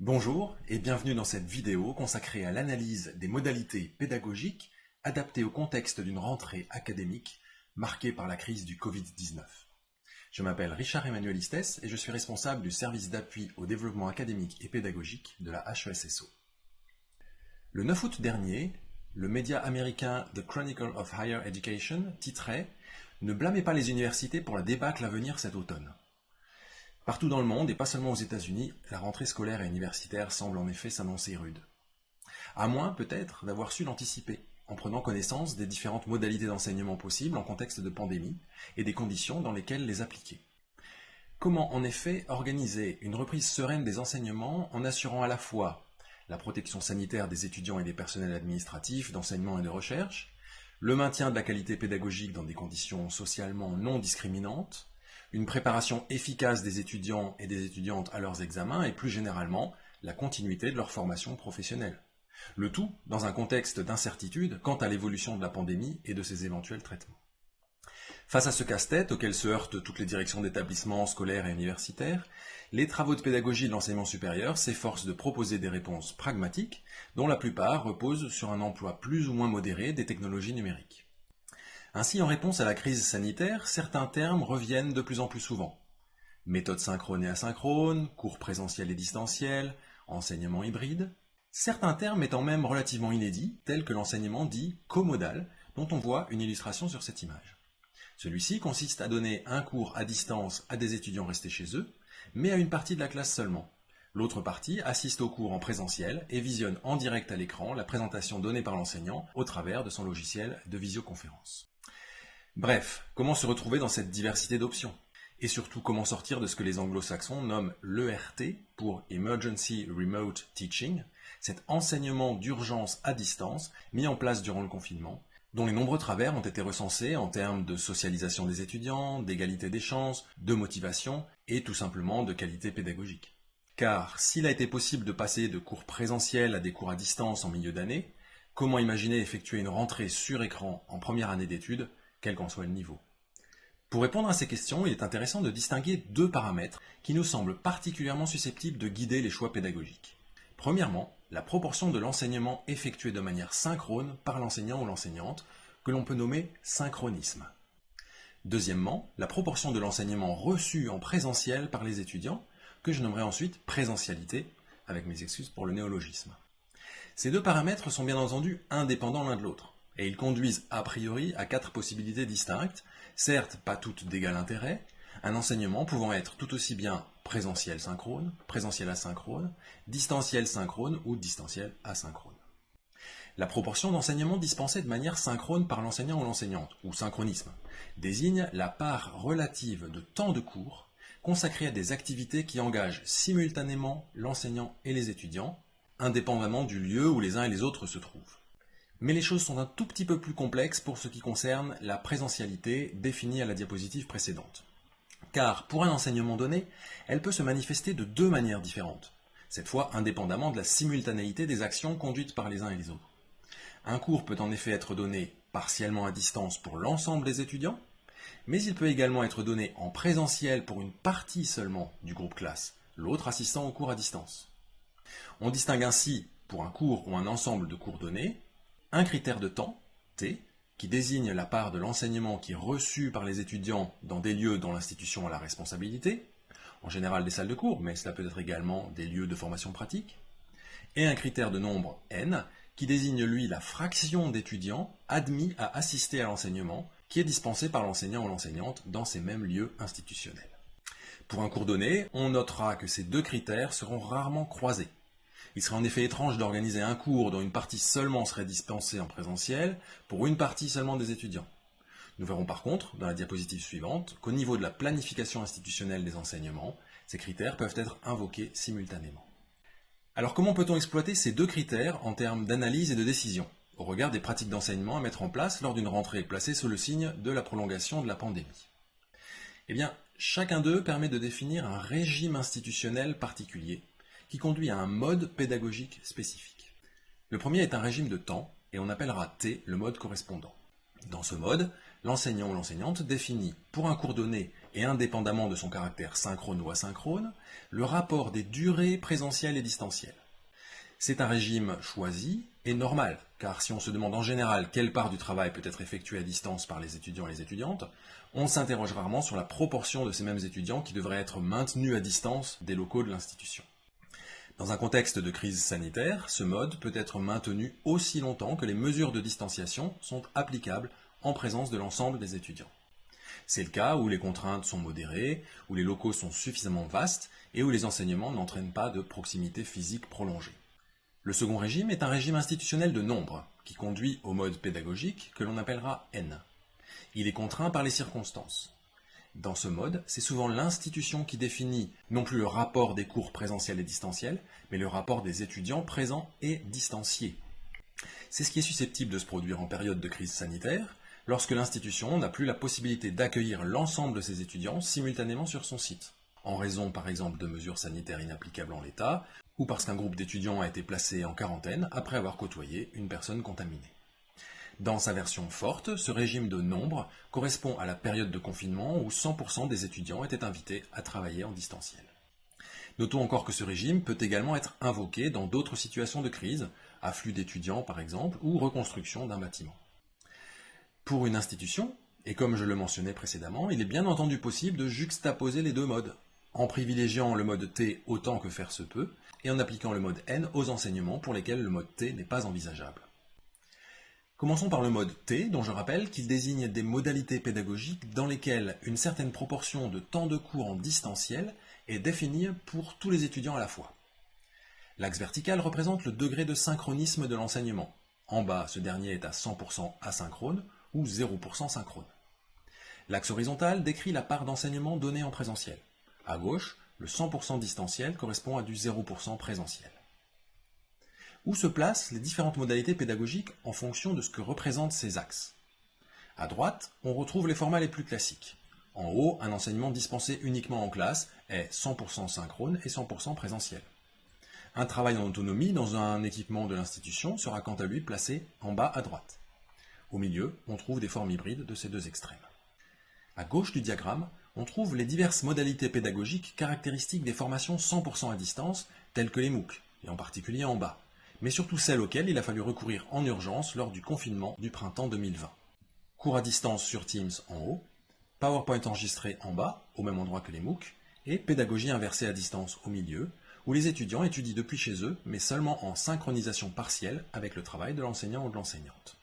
Bonjour et bienvenue dans cette vidéo consacrée à l'analyse des modalités pédagogiques adaptées au contexte d'une rentrée académique marquée par la crise du Covid-19. Je m'appelle Richard Emmanuel Istès et je suis responsable du service d'appui au développement académique et pédagogique de la HESSO. Le 9 août dernier, le média américain The Chronicle of Higher Education titrait « Ne blâmez pas les universités pour la débâcle à venir cet automne ». Partout dans le monde, et pas seulement aux États-Unis, la rentrée scolaire et universitaire semble en effet s'annoncer rude. À moins, peut-être, d'avoir su l'anticiper, en prenant connaissance des différentes modalités d'enseignement possibles en contexte de pandémie et des conditions dans lesquelles les appliquer. Comment, en effet, organiser une reprise sereine des enseignements en assurant à la fois la protection sanitaire des étudiants et des personnels administratifs, d'enseignement et de recherche, le maintien de la qualité pédagogique dans des conditions socialement non discriminantes, une préparation efficace des étudiants et des étudiantes à leurs examens et plus généralement la continuité de leur formation professionnelle. Le tout dans un contexte d'incertitude quant à l'évolution de la pandémie et de ses éventuels traitements. Face à ce casse-tête auquel se heurtent toutes les directions d'établissements scolaires et universitaires, les travaux de pédagogie de l'enseignement supérieur s'efforcent de proposer des réponses pragmatiques, dont la plupart reposent sur un emploi plus ou moins modéré des technologies numériques. Ainsi, en réponse à la crise sanitaire, certains termes reviennent de plus en plus souvent. Méthode synchrone et asynchrone, cours présentiel et distanciel, enseignement hybride. Certains termes étant même relativement inédits, tels que l'enseignement dit comodal, dont on voit une illustration sur cette image. Celui-ci consiste à donner un cours à distance à des étudiants restés chez eux, mais à une partie de la classe seulement. L'autre partie assiste au cours en présentiel et visionne en direct à l'écran la présentation donnée par l'enseignant au travers de son logiciel de visioconférence. Bref, comment se retrouver dans cette diversité d'options? Et surtout, comment sortir de ce que les anglo-saxons nomment l'ERT pour Emergency Remote Teaching, cet enseignement d'urgence à distance mis en place durant le confinement, dont les nombreux travers ont été recensés en termes de socialisation des étudiants, d'égalité des chances, de motivation et tout simplement de qualité pédagogique. Car s'il a été possible de passer de cours présentiels à des cours à distance en milieu d'année, comment imaginer effectuer une rentrée sur écran en première année d'études quel qu'en soit le niveau. Pour répondre à ces questions, il est intéressant de distinguer deux paramètres qui nous semblent particulièrement susceptibles de guider les choix pédagogiques. Premièrement, la proportion de l'enseignement effectué de manière synchrone par l'enseignant ou l'enseignante, que l'on peut nommer synchronisme. Deuxièmement, la proportion de l'enseignement reçu en présentiel par les étudiants, que je nommerai ensuite présentialité, avec mes excuses pour le néologisme. Ces deux paramètres sont bien entendu indépendants l'un de l'autre et ils conduisent a priori à quatre possibilités distinctes, certes pas toutes d'égal intérêt, un enseignement pouvant être tout aussi bien présentiel synchrone, présentiel asynchrone, distanciel synchrone ou distanciel asynchrone. La proportion d'enseignement dispensé de manière synchrone par l'enseignant ou l'enseignante, ou synchronisme, désigne la part relative de temps de cours consacré à des activités qui engagent simultanément l'enseignant et les étudiants, indépendamment du lieu où les uns et les autres se trouvent. Mais les choses sont un tout petit peu plus complexes pour ce qui concerne la présentialité définie à la diapositive précédente. Car pour un enseignement donné, elle peut se manifester de deux manières différentes, cette fois indépendamment de la simultanéité des actions conduites par les uns et les autres. Un cours peut en effet être donné partiellement à distance pour l'ensemble des étudiants, mais il peut également être donné en présentiel pour une partie seulement du groupe classe, l'autre assistant au cours à distance. On distingue ainsi, pour un cours ou un ensemble de cours donnés, un critère de temps, T, qui désigne la part de l'enseignement qui est reçu par les étudiants dans des lieux dont l'institution a la responsabilité, en général des salles de cours, mais cela peut être également des lieux de formation pratique, et un critère de nombre n, qui désigne lui la fraction d'étudiants admis à assister à l'enseignement qui est dispensé par l'enseignant ou l'enseignante dans ces mêmes lieux institutionnels. Pour un cours donné, on notera que ces deux critères seront rarement croisés. Il serait en effet étrange d'organiser un cours dont une partie seulement serait dispensée en présentiel pour une partie seulement des étudiants. Nous verrons par contre, dans la diapositive suivante, qu'au niveau de la planification institutionnelle des enseignements, ces critères peuvent être invoqués simultanément. Alors comment peut-on exploiter ces deux critères en termes d'analyse et de décision, au regard des pratiques d'enseignement à mettre en place lors d'une rentrée placée sous le signe de la prolongation de la pandémie? Eh bien, chacun d'eux permet de définir un régime institutionnel particulier qui conduit à un mode pédagogique spécifique. Le premier est un régime de temps, et on appellera T le mode correspondant. Dans ce mode, l'enseignant ou l'enseignante définit, pour un cours donné et indépendamment de son caractère synchrone ou asynchrone, le rapport des durées présentielles et distancielles. C'est un régime choisi et normal, car si on se demande en général quelle part du travail peut être effectuée à distance par les étudiants et les étudiantes, on s'interroge rarement sur la proportion de ces mêmes étudiants qui devraient être maintenus à distance des locaux de l'institution. Dans un contexte de crise sanitaire, ce mode peut être maintenu aussi longtemps que les mesures de distanciation sont applicables en présence de l'ensemble des étudiants. C'est le cas où les contraintes sont modérées, où les locaux sont suffisamment vastes et où les enseignements n'entraînent pas de proximité physique prolongée. Le second régime est un régime institutionnel de nombre, qui conduit au mode pédagogique que l'on appellera N. Il est contraint par les circonstances. Dans ce mode, c'est souvent l'institution qui définit non plus le rapport des cours présentiels et distanciels, mais le rapport des étudiants présents et distanciés. C'est ce qui est susceptible de se produire en période de crise sanitaire, lorsque l'institution n'a plus la possibilité d'accueillir l'ensemble de ses étudiants simultanément sur son site, en raison par exemple de mesures sanitaires inapplicables en l'état, ou parce qu'un groupe d'étudiants a été placé en quarantaine après avoir côtoyé une personne contaminée. Dans sa version forte, ce régime de nombre correspond à la période de confinement où 100% des étudiants étaient invités à travailler en distanciel. Notons encore que ce régime peut également être invoqué dans d'autres situations de crise, afflux d'étudiants par exemple, ou reconstruction d'un bâtiment. Pour une institution, et comme je le mentionnais précédemment, il est bien entendu possible de juxtaposer les deux modes, en privilégiant le mode T autant que faire se peut, et en appliquant le mode N aux enseignements pour lesquels le mode T n'est pas envisageable. Commençons par le mode T, dont je rappelle qu'il désigne des modalités pédagogiques dans lesquelles une certaine proportion de temps de cours en distanciel est définie pour tous les étudiants à la fois. L'axe vertical représente le degré de synchronisme de l'enseignement. En bas, ce dernier est à 100% asynchrone, ou 0% synchrone. L'axe horizontal décrit la part d'enseignement donnée en présentiel. À gauche, le 100% distanciel correspond à du 0% présentiel. Où se placent les différentes modalités pédagogiques en fonction de ce que représentent ces axes À droite, on retrouve les formats les plus classiques. En haut, un enseignement dispensé uniquement en classe est 100% synchrone et 100% présentiel. Un travail en autonomie dans un équipement de l'institution sera quant à lui placé en bas à droite. Au milieu, on trouve des formes hybrides de ces deux extrêmes. À gauche du diagramme, on trouve les diverses modalités pédagogiques caractéristiques des formations 100% à distance, telles que les MOOC, et en particulier en bas, mais surtout celles auxquelles il a fallu recourir en urgence lors du confinement du printemps 2020. Cours à distance sur Teams en haut, PowerPoint enregistré en bas, au même endroit que les MOOC, et pédagogie inversée à distance au milieu, où les étudiants étudient depuis chez eux, mais seulement en synchronisation partielle avec le travail de l'enseignant ou de l'enseignante.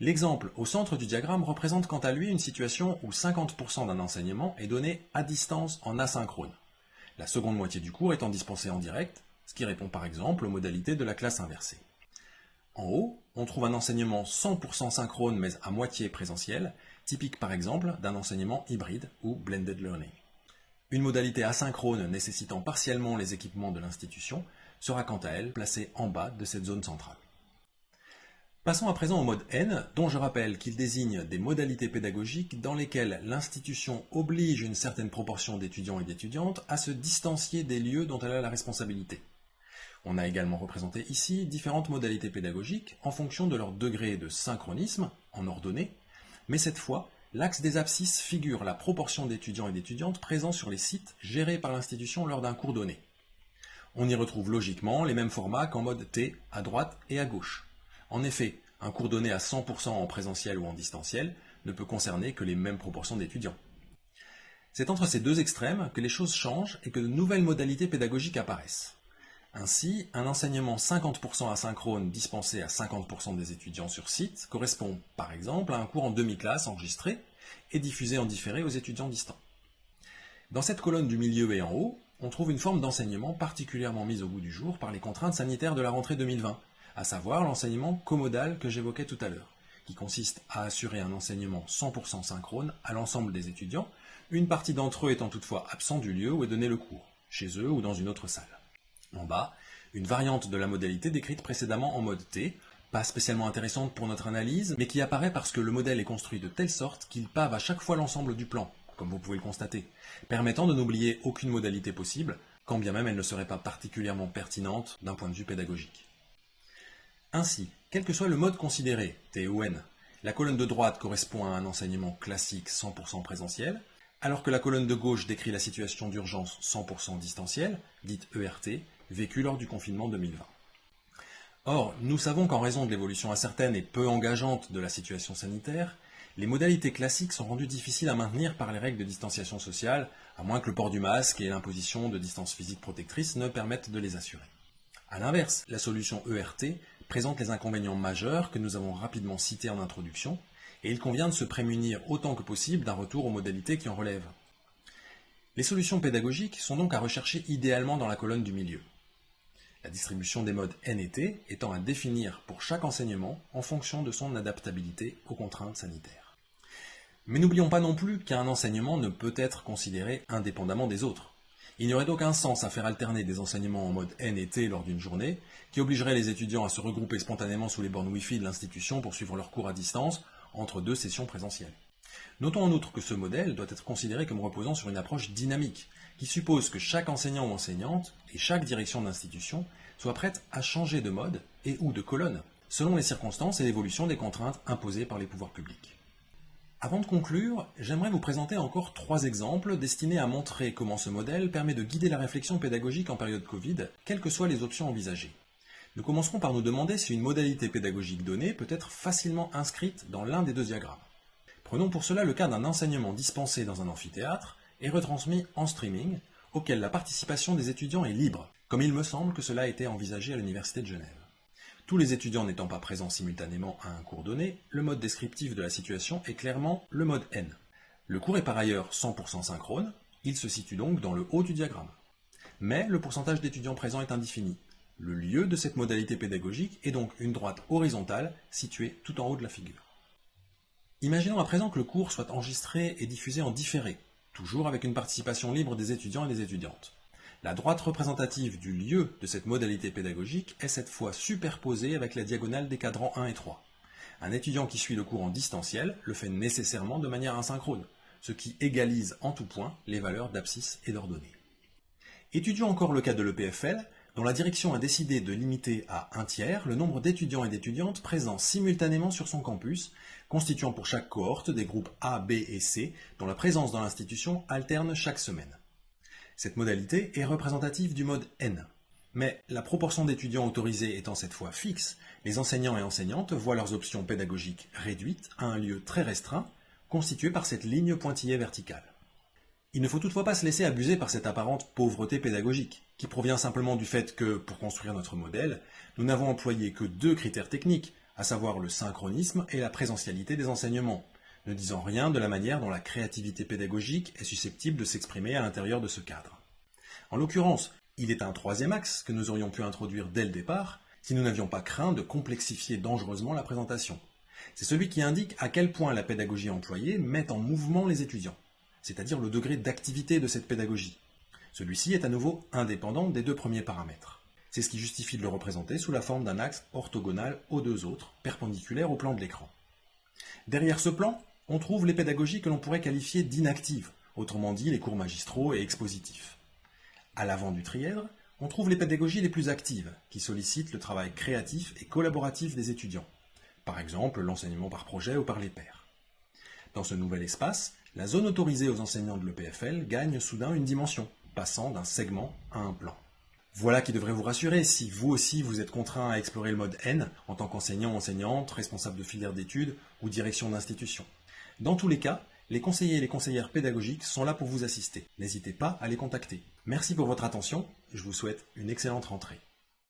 L'exemple au centre du diagramme représente quant à lui une situation où 50% d'un enseignement est donné à distance en asynchrone. La seconde moitié du cours étant dispensée en direct, ce qui répond par exemple aux modalités de la classe inversée. En haut, on trouve un enseignement 100% synchrone mais à moitié présentiel, typique par exemple d'un enseignement hybride ou blended learning. Une modalité asynchrone nécessitant partiellement les équipements de l'institution sera quant à elle placée en bas de cette zone centrale. Passons à présent au mode N, dont je rappelle qu'il désigne des modalités pédagogiques dans lesquelles l'institution oblige une certaine proportion d'étudiants et d'étudiantes à se distancier des lieux dont elle a la responsabilité. On a également représenté ici différentes modalités pédagogiques en fonction de leur degré de synchronisme, en ordonnée, mais cette fois, l'axe des abscisses figure la proportion d'étudiants et d'étudiantes présents sur les sites gérés par l'institution lors d'un cours donné. On y retrouve logiquement les mêmes formats qu'en mode T à droite et à gauche. En effet, un cours donné à 100% en présentiel ou en distanciel ne peut concerner que les mêmes proportions d'étudiants. C'est entre ces deux extrêmes que les choses changent et que de nouvelles modalités pédagogiques apparaissent. Ainsi, un enseignement 50% asynchrone dispensé à 50% des étudiants sur site correspond, par exemple, à un cours en demi-classe enregistré et diffusé en différé aux étudiants distants. Dans cette colonne du milieu et en haut, on trouve une forme d'enseignement particulièrement mise au goût du jour par les contraintes sanitaires de la rentrée 2020, à savoir l'enseignement commodal que j'évoquais tout à l'heure, qui consiste à assurer un enseignement 100% synchrone à l'ensemble des étudiants, une partie d'entre eux étant toutefois absent du lieu où est donné le cours, chez eux ou dans une autre salle. En bas, une variante de la modalité décrite précédemment en mode T, pas spécialement intéressante pour notre analyse, mais qui apparaît parce que le modèle est construit de telle sorte qu'il pave à chaque fois l'ensemble du plan, comme vous pouvez le constater, permettant de n'oublier aucune modalité possible, quand bien même elle ne serait pas particulièrement pertinente d'un point de vue pédagogique. Ainsi, quel que soit le mode considéré, T ou N, la colonne de droite correspond à un enseignement classique 100% présentiel, alors que la colonne de gauche décrit la situation d'urgence 100% distancielle, dite ERT, vécue lors du confinement 2020. Or, nous savons qu'en raison de l'évolution incertaine et peu engageante de la situation sanitaire, les modalités classiques sont rendues difficiles à maintenir par les règles de distanciation sociale, à moins que le port du masque et l'imposition de distance physique protectrice ne permettent de les assurer. A l'inverse, la solution ERT présente les inconvénients majeurs que nous avons rapidement cités en introduction, et il convient de se prémunir autant que possible d'un retour aux modalités qui en relèvent. Les solutions pédagogiques sont donc à rechercher idéalement dans la colonne du milieu. La distribution des modes N et T étant à définir pour chaque enseignement en fonction de son adaptabilité aux contraintes sanitaires. Mais n'oublions pas non plus qu'un enseignement ne peut être considéré indépendamment des autres. Il n'y aurait aucun sens à faire alterner des enseignements en mode N et T lors d'une journée, qui obligerait les étudiants à se regrouper spontanément sous les bornes Wi-Fi de l'institution pour suivre leurs cours à distance entre deux sessions présentielles. Notons en outre que ce modèle doit être considéré comme reposant sur une approche dynamique, qui suppose que chaque enseignant ou enseignante et chaque direction d'institution soit prête à changer de mode et ou de colonne, selon les circonstances et l'évolution des contraintes imposées par les pouvoirs publics. Avant de conclure, j'aimerais vous présenter encore trois exemples destinés à montrer comment ce modèle permet de guider la réflexion pédagogique en période Covid, quelles que soient les options envisagées. Nous commencerons par nous demander si une modalité pédagogique donnée peut être facilement inscrite dans l'un des deux diagrammes. Prenons pour cela le cas d'un enseignement dispensé dans un amphithéâtre et retransmis en streaming, auquel la participation des étudiants est libre, comme il me semble que cela a été envisagé à l'Université de Genève. Tous les étudiants n'étant pas présents simultanément à un cours donné, le mode descriptif de la situation est clairement le mode N. Le cours est par ailleurs 100% synchrone, il se situe donc dans le haut du diagramme. Mais le pourcentage d'étudiants présents est indéfini. Le lieu de cette modalité pédagogique est donc une droite horizontale située tout en haut de la figure. Imaginons à présent que le cours soit enregistré et diffusé en différé, toujours avec une participation libre des étudiants et des étudiantes. La droite représentative du lieu de cette modalité pédagogique est cette fois superposée avec la diagonale des cadrans 1 et 3. Un étudiant qui suit le cours en distanciel le fait nécessairement de manière asynchrone, ce qui égalise en tout point les valeurs d'abscisse et d'ordonnée. Étudions encore le cas de l'EPFL, dont la direction a décidé de limiter à un tiers le nombre d'étudiants et d'étudiantes présents simultanément sur son campus, constituant pour chaque cohorte des groupes A, B et C, dont la présence dans l'institution alterne chaque semaine. Cette modalité est représentative du mode N. Mais la proportion d'étudiants autorisés étant cette fois fixe, les enseignants et enseignantes voient leurs options pédagogiques réduites à un lieu très restreint, constitué par cette ligne pointillée verticale. Il ne faut toutefois pas se laisser abuser par cette apparente pauvreté pédagogique, qui provient simplement du fait que, pour construire notre modèle, nous n'avons employé que deux critères techniques, à savoir le synchronisme et la présentialité des enseignements, ne disant rien de la manière dont la créativité pédagogique est susceptible de s'exprimer à l'intérieur de ce cadre. En l'occurrence, il est un troisième axe que nous aurions pu introduire dès le départ si nous n'avions pas craint de complexifier dangereusement la présentation. C'est celui qui indique à quel point la pédagogie employée met en mouvement les étudiants, c'est-à-dire le degré d'activité de cette pédagogie. Celui-ci est à nouveau indépendant des deux premiers paramètres. C'est ce qui justifie de le représenter sous la forme d'un axe orthogonal aux deux autres, perpendiculaires au plan de l'écran. Derrière ce plan, on trouve les pédagogies que l'on pourrait qualifier d'inactives, autrement dit les cours magistraux et expositifs. À l'avant du trièdre, on trouve les pédagogies les plus actives, qui sollicitent le travail créatif et collaboratif des étudiants, par exemple l'enseignement par projet ou par les pairs. Dans ce nouvel espace, la zone autorisée aux enseignants de l'EPFL gagne soudain une dimension, passant d'un segment à un plan. Voilà qui devrait vous rassurer si vous aussi vous êtes contraint à explorer le mode N en tant qu'enseignant, enseignante, responsable de filière d'études ou direction d'institution. Dans tous les cas, les conseillers et les conseillères pédagogiques sont là pour vous assister. N'hésitez pas à les contacter. Merci pour votre attention, je vous souhaite une excellente rentrée.